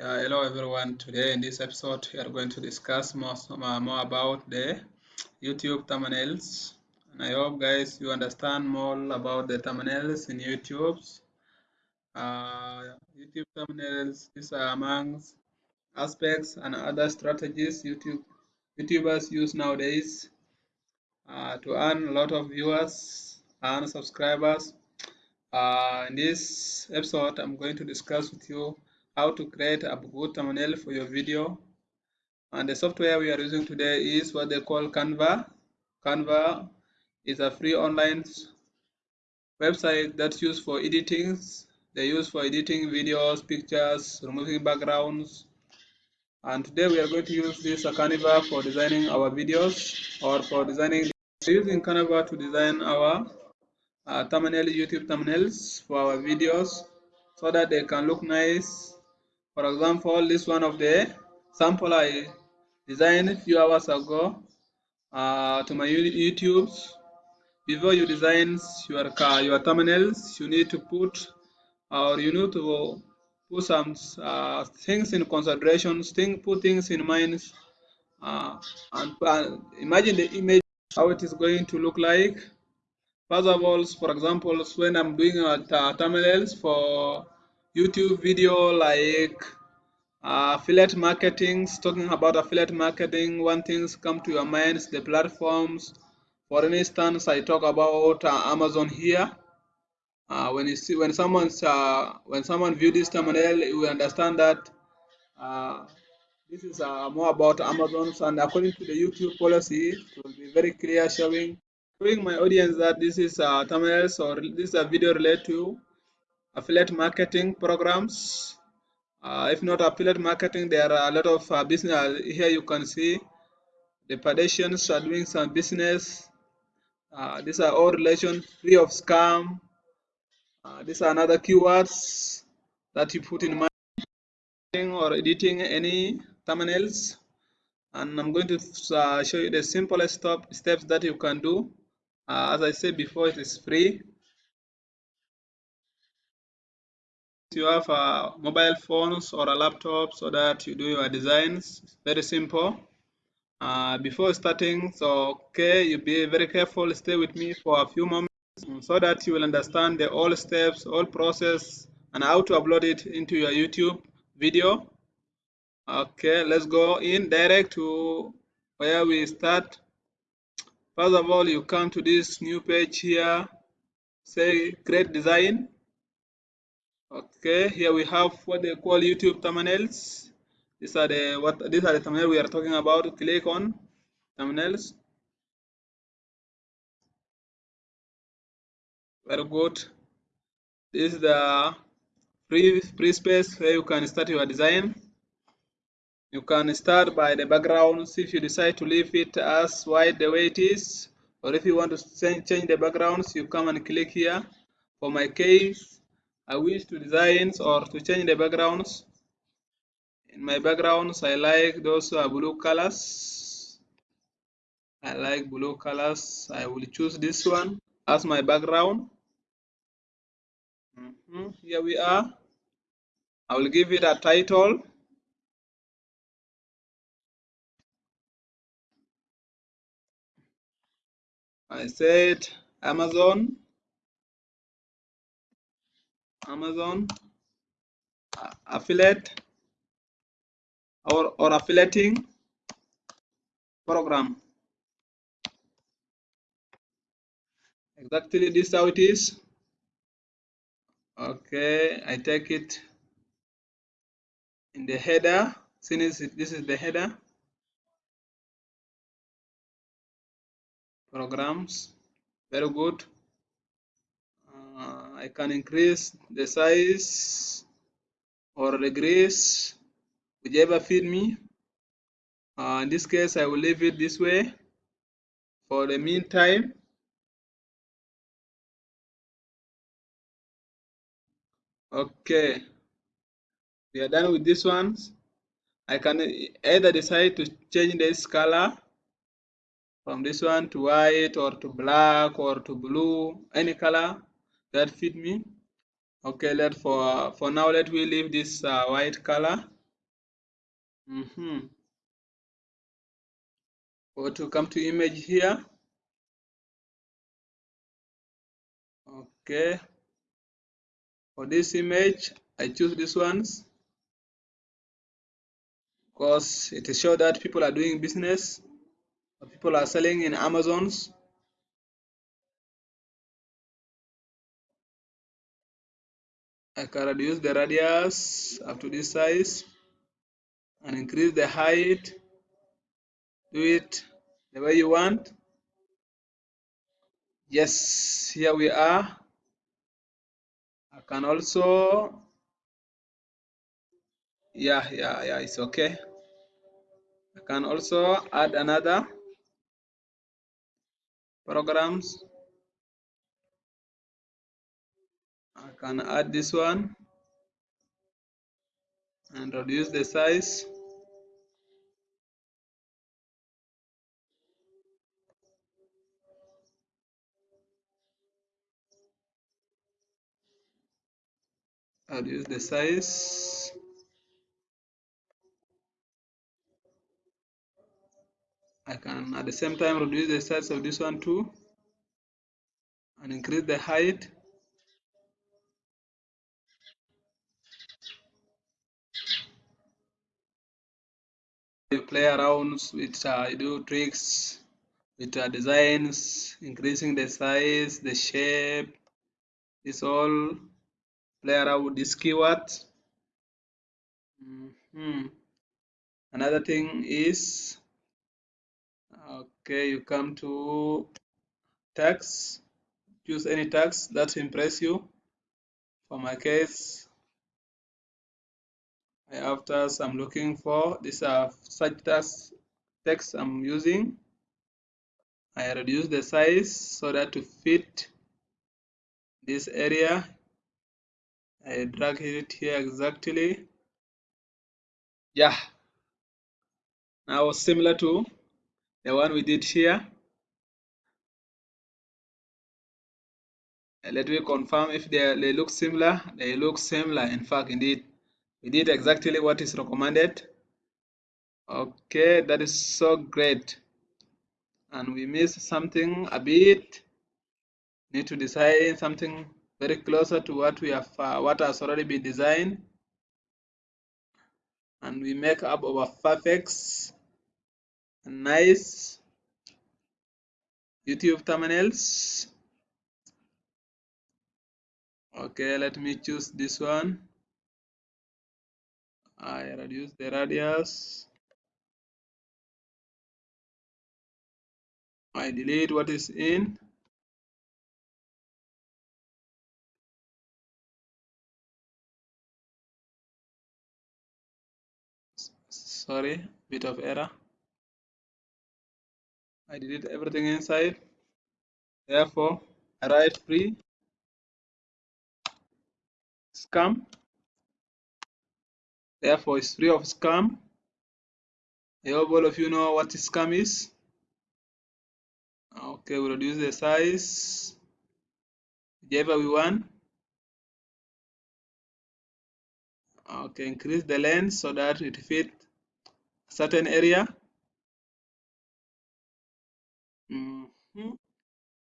Yeah, hello everyone. Today in this episode, we are going to discuss more, uh, more about the YouTube thumbnails. And I hope guys you understand more about the thumbnails in YouTube. Uh, YouTube thumbnails, these are amongst aspects and other strategies YouTube YouTubers use nowadays uh, to earn a lot of viewers and subscribers. Uh, in this episode, I'm going to discuss with you how to create a good thumbnail for your video. And the software we are using today is what they call Canva. Canva is a free online website that's used for editing. They use for editing videos, pictures, removing backgrounds. And today we are going to use this Canva for designing our videos or for designing using Canva to design our uh, thumbnail YouTube thumbnails for our videos so that they can look nice for example, this one of the sample I designed a few hours ago uh, to my YouTube. Before you design your car, your terminals, you need to put or you need to put some uh, things in consideration, think, put things in mind, uh, and uh, imagine the image how it is going to look like. First of all, for example, when I'm doing uh, thumbnails for YouTube video like uh, affiliate marketing, talking about affiliate marketing, one things come to your minds, the platforms. For instance, I talk about uh, Amazon here. Uh, when you see when someone's uh, when someone view this thumbnail, you understand that uh, this is uh, more about Amazon. And according to the YouTube policy, it will be very clear showing showing my audience that this is uh, thumbnails or this is a video related to affiliate marketing programs uh, if not affiliate marketing, there are a lot of uh, business. Uh, here you can see the pedestrians are doing some business. Uh, these are all relation free of scam. Uh, these are another keywords that you put in marketing or editing any thumbnails. And I'm going to uh, show you the simplest step, steps that you can do. As I said before, it is free. You have a mobile phones or a laptop so that you do your designs? It's very simple. Uh, before starting so okay. You be very careful. Stay with me for a few moments so that you will understand the all steps all process and how to upload it into your youtube video. Okay let's go in direct to where we start. First of all you come to this new page here. Say create design Okay, here we have what they call YouTube thumbnails. These are the what these are the thumbnails we are talking about. Click on thumbnails. Very good. This is the free free space where you can start your design. You can start by the backgrounds if you decide to leave it as white the way it is, or if you want to change the backgrounds, you come and click here. For my case, I wish to design or to change the backgrounds. In my backgrounds, I like those uh, blue colors. I like blue colors. I will choose this one as my background. Mm -hmm. Here we are. I will give it a title. I said Amazon Amazon affiliate or, or affiliating program. Exactly this how it is. Okay, I take it in the header. Since this is the header. Programs, very good. Uh, I can increase the size or regress whichever fit me. Uh, in this case I will leave it this way. For the meantime okay we are done with this ones I can either decide to change this color from this one to white or to black or to blue any color that fit me. Okay let for for now let we leave this uh, white color. Mm -hmm. or to come to image here? Okay. For this image I choose these ones. Because it shows that people are doing business. People are selling in Amazons can reduce the radius up to this size and increase the height. Do it the way you want. Yes here we are. I can also yeah yeah yeah it's okay. I can also add another programs can add this one and reduce the size. Reduce the size. I can at the same time reduce the size of this one too and increase the height you play around with uh, you do tricks with uh, designs increasing the size the shape. This all play around with this keyword mm -hmm. another thing is okay you come to text choose any text that impress you. For my case Tasks I'm looking for these are such tasks text I'm using. I reduce the size so that to fit this area I drag it here exactly. Yeah. Now similar to the one we did here. Let me confirm if they, they look similar. They look similar in fact indeed we did exactly what is recommended. Okay that is so great. And we missed something a bit. Need to design something very closer to what we have uh, what has already been designed. And we make up our perfect nice YouTube thumbnails. Okay let me choose this one I reduce the radius I delete what is in. Sorry bit of error. I delete everything inside. Therefore I write free. Scam therefore it's free of scam. I hope all of you know what scam is? Okay we reduce the size. Whichever we want. Okay increase the length so that it fit a certain area. Mm -hmm.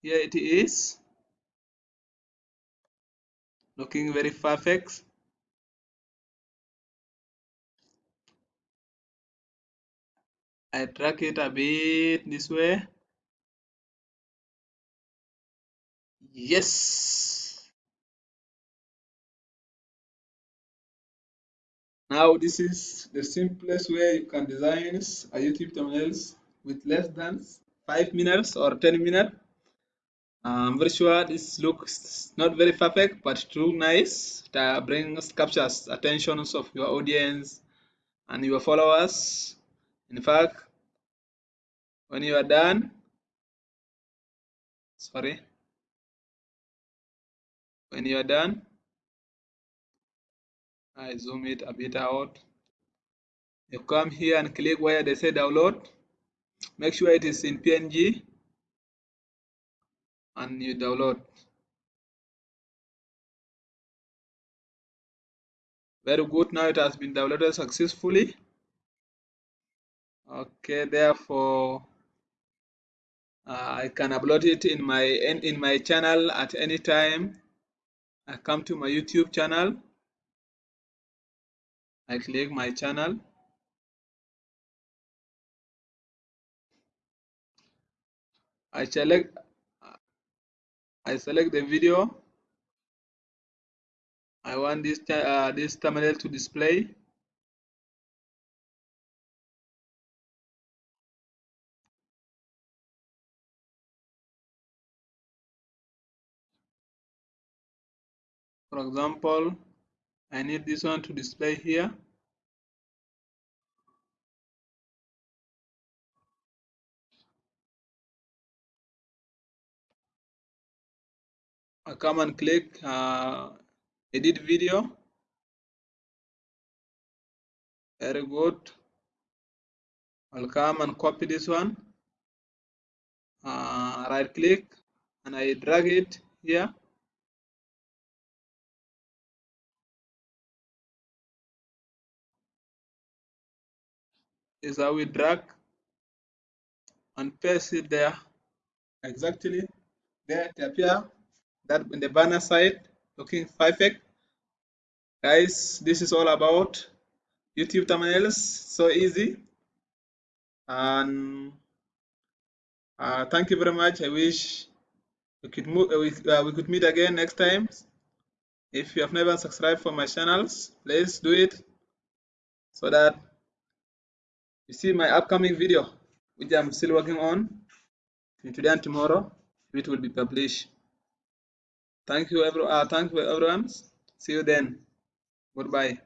here it is. Looking very perfect I drag it a bit this way yes. Now this is the simplest way you can design a YouTube thumbnails with less than 5 minutes or 10 minutes. I'm very sure this looks not very perfect but looks nice. It uh, brings captures attentions of your audience and your followers. In fact when you are done sorry. When you are done I zoom it a bit out. You come here and click where they say download. Make sure it is in PNG and you download. Very good. Now it has been downloaded successfully. Okay therefore uh, I can upload it in my in, in my channel at any time. I come to my YouTube channel. I click my channel. I select I select the video. I want this uh, this thumbnail to display for example I need this one to display here. I come and click uh, edit video. Very good. I'll come and copy this one. Uh, right click and I drag it here is how we drag and paste it there. Exactly. There to appear that in the banner side looking perfect. Guys this is all about youtube thumbnails. So easy. And uh, thank you very much. I wish we could move uh, we, uh, we could meet again next time. If you have never subscribed for my channels please do it so that you see my upcoming video which i'm still working on today and tomorrow it will be published. Thank you everyone uh, thank you everyone. See you then. Goodbye